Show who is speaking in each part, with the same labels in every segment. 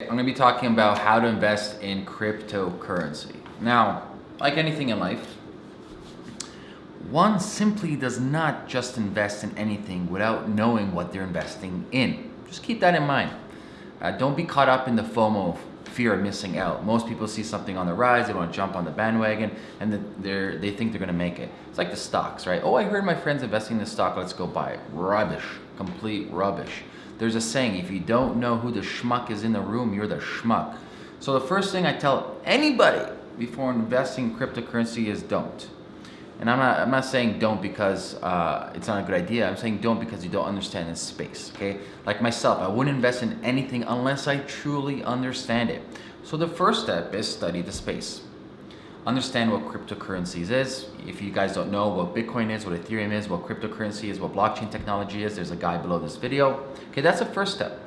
Speaker 1: I'm going to be talking about how to invest in cryptocurrency. Now, like anything in life, one simply does not just invest in anything without knowing what they're investing in. Just keep that in mind. Uh, don't be caught up in the FOMO, fear of missing out. Most people see something on the rise, they want to jump on the bandwagon, and the, they think they're going to make it. It's like the stocks, right? Oh, I heard my friend's investing in the stock, let's go buy it. Rubbish, complete rubbish. There's a saying, if you don't know who the schmuck is in the room, you're the schmuck. So the first thing I tell anybody before investing in cryptocurrency is don't. And I'm not, I'm not saying don't because uh, it's not a good idea. I'm saying don't because you don't understand this space, okay? Like myself, I wouldn't invest in anything unless I truly understand it. So the first step is study the space understand what cryptocurrencies is. If you guys don't know what Bitcoin is, what Ethereum is, what cryptocurrency is, what blockchain technology is, there's a guide below this video. Okay, that's the first step.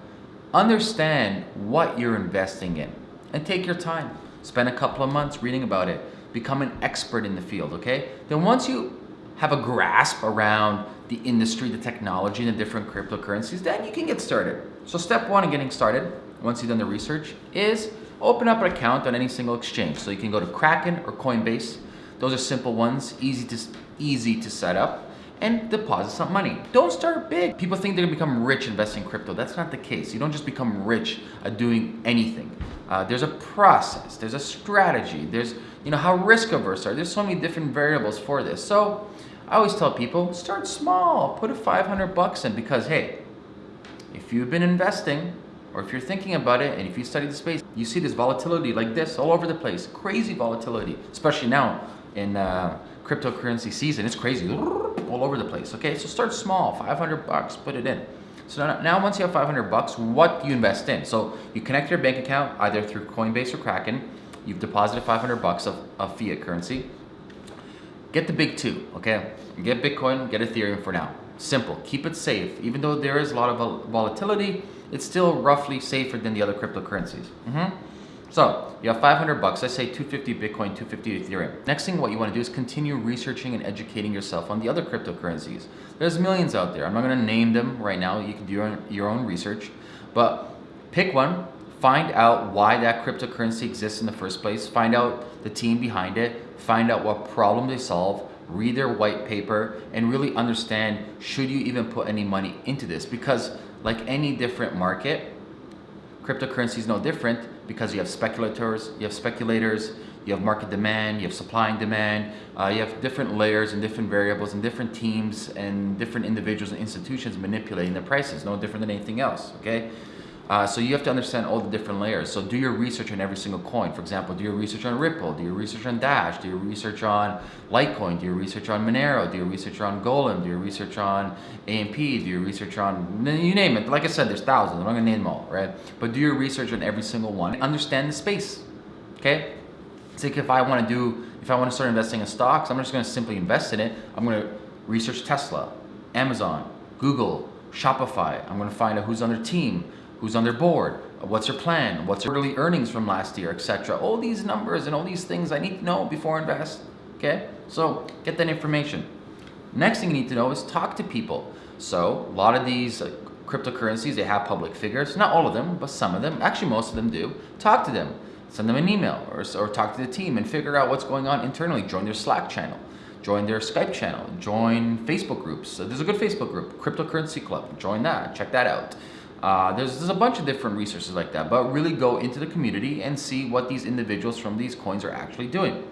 Speaker 1: Understand what you're investing in and take your time. Spend a couple of months reading about it. Become an expert in the field, okay? Then once you have a grasp around the industry, the technology, and the different cryptocurrencies, then you can get started. So step one in getting started, once you've done the research, is open up an account on any single exchange. So you can go to Kraken or Coinbase. Those are simple ones, easy to, easy to set up and deposit some money. Don't start big. People think they're gonna become rich investing in crypto. That's not the case. You don't just become rich at doing anything. Uh, there's a process, there's a strategy, there's, you know, how risk averse are. There's so many different variables for this. So I always tell people, start small, put a 500 bucks in because hey, if you've been investing or if you're thinking about it and if you study the space, you see this volatility like this all over the place, crazy volatility, especially now in uh, cryptocurrency season. It's crazy all over the place. Okay, so start small, 500 bucks, put it in. So now, once you have 500 bucks, what do you invest in? So you connect your bank account either through Coinbase or Kraken. You've deposited 500 bucks of, of fiat currency. Get the big two, okay? Get Bitcoin, get Ethereum for now. Simple, keep it safe. Even though there is a lot of volatility, it's still roughly safer than the other cryptocurrencies. Mm -hmm. So you have 500 bucks, I say 250 Bitcoin, 250 Ethereum. Next thing what you wanna do is continue researching and educating yourself on the other cryptocurrencies. There's millions out there. I'm not gonna name them right now. You can do your own, your own research, but pick one, find out why that cryptocurrency exists in the first place, find out the team behind it, find out what problem they solve, read their white paper, and really understand should you even put any money into this because like any different market, cryptocurrency is no different because you have speculators, you have speculators, you have market demand, you have supply and demand, uh, you have different layers and different variables and different teams and different individuals and institutions manipulating the prices, no different than anything else, okay? Uh, so you have to understand all the different layers. So do your research on every single coin. For example, do your research on Ripple, do your research on Dash, do your research on Litecoin, do your research on Monero, do your research on Golem, do your research on AMP, do your research on, you name it. Like I said, there's thousands, I'm not gonna name them all, right? But do your research on every single one. Understand the space, okay? It's like if I wanna do, if I wanna start investing in stocks, I'm just gonna simply invest in it. I'm gonna research Tesla, Amazon, Google, Shopify. I'm gonna find out who's on their team who's on their board, what's their plan, what's their quarterly earnings from last year, etc. All these numbers and all these things I need to know before I invest, okay? So get that information. Next thing you need to know is talk to people. So a lot of these uh, cryptocurrencies, they have public figures, not all of them, but some of them, actually most of them do. Talk to them, send them an email or, or talk to the team and figure out what's going on internally. Join their Slack channel join their Skype channel, join Facebook groups. So there's a good Facebook group, Cryptocurrency Club. Join that, check that out. Uh, there's, there's a bunch of different resources like that, but really go into the community and see what these individuals from these coins are actually doing.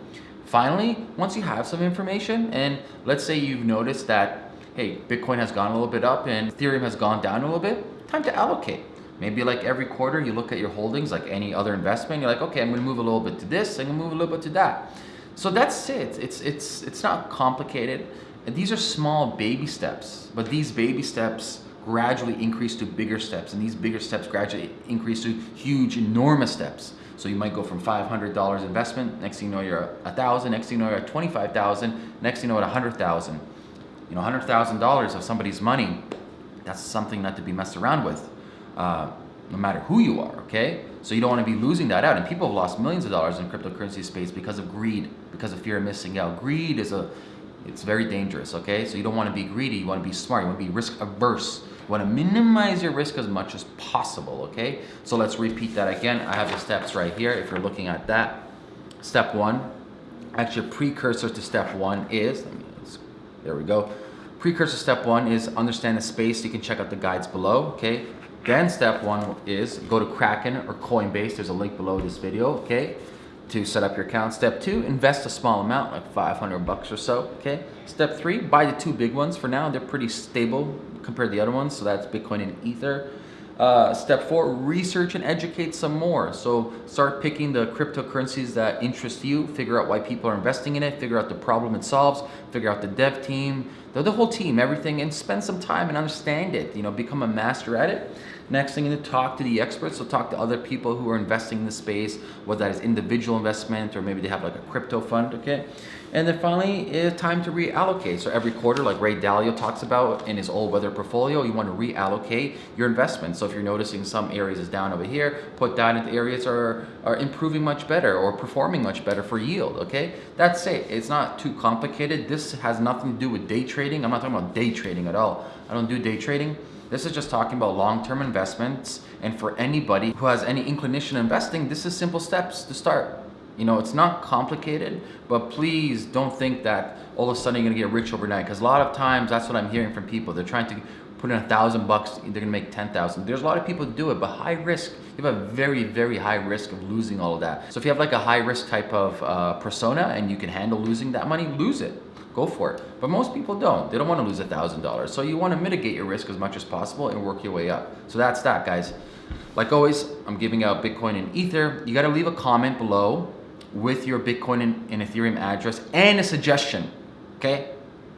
Speaker 1: Finally, once you have some information, and let's say you've noticed that, hey, Bitcoin has gone a little bit up and Ethereum has gone down a little bit, time to allocate. Maybe like every quarter you look at your holdings like any other investment, you're like, okay, I'm gonna move a little bit to this, I'm gonna move a little bit to that. So that's it, it's, it's, it's not complicated. And these are small baby steps, but these baby steps gradually increase to bigger steps. And these bigger steps gradually increase to huge enormous steps. So you might go from $500 investment next thing you know you're a thousand next thing you know you're at 25,000 next thing you know at 100,000 you know $100,000 of somebody's money that's something not to be messed around with uh, no matter who you are okay? So you don't want to be losing that out. And people have lost millions of dollars in cryptocurrency space because of greed because of fear of missing out. Greed is a it's very dangerous okay so you don't want to be greedy you want to be smart you want to be risk averse You want to minimize your risk as much as possible, okay? So let's repeat that again. I have the steps right here if you're looking at that. Step one, actually a precursor to step one is, me, there we go. Precursor step one is understand the space. You can check out the guides below, okay? Then step one is go to Kraken or Coinbase. There's a link below this video, okay? To set up your account. Step two, invest a small amount, like 500 bucks or so, okay? Step three, buy the two big ones for now. They're pretty stable compared to the other ones. So that's Bitcoin and Ether. Uh, step four, research and educate some more. So start picking the cryptocurrencies that interest you, figure out why people are investing in it, figure out the problem it solves, figure out the dev team, the, the whole team, everything, and spend some time and understand it, you know, become a master at it. Next thing, to talk to the experts. So talk to other people who are investing in the space, whether that is individual investment or maybe they have like a crypto fund, okay? And then finally, it's time to reallocate. So every quarter, like Ray Dalio talks about in his All Weather portfolio, you want to reallocate your investment. So if you're noticing some areas is down over here, put that into areas are, are improving much better or performing much better for yield, okay? That's it. It's not too complicated. This has nothing to do with day trading. I'm not talking about day trading at all. I don't do day trading. This is just talking about long-term investments. And for anybody who has any inclination investing, this is simple steps to start. You know, it's not complicated, but please don't think that all of a sudden you're gonna get rich overnight. Because a lot of times that's what I'm hearing from people. They're trying to put in a thousand bucks, they're gonna make 10,000. There's a lot of people who do it, but high risk, you have a very, very high risk of losing all of that. So if you have like a high risk type of uh, persona and you can handle losing that money, lose it go for it. But most people don't. They don't want to lose a $1,000. So you want to mitigate your risk as much as possible and work your way up. So that's that, guys. Like always, I'm giving out Bitcoin and Ether. You got to leave a comment below with your Bitcoin and, and Ethereum address and a suggestion, okay?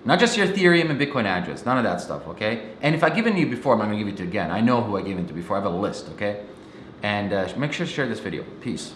Speaker 1: Not just your Ethereum and Bitcoin address, none of that stuff, okay? And if I've given you before, I'm not gonna give it to you again. I know who I gave it to before, I have a list, okay? And uh, make sure to share this video. Peace.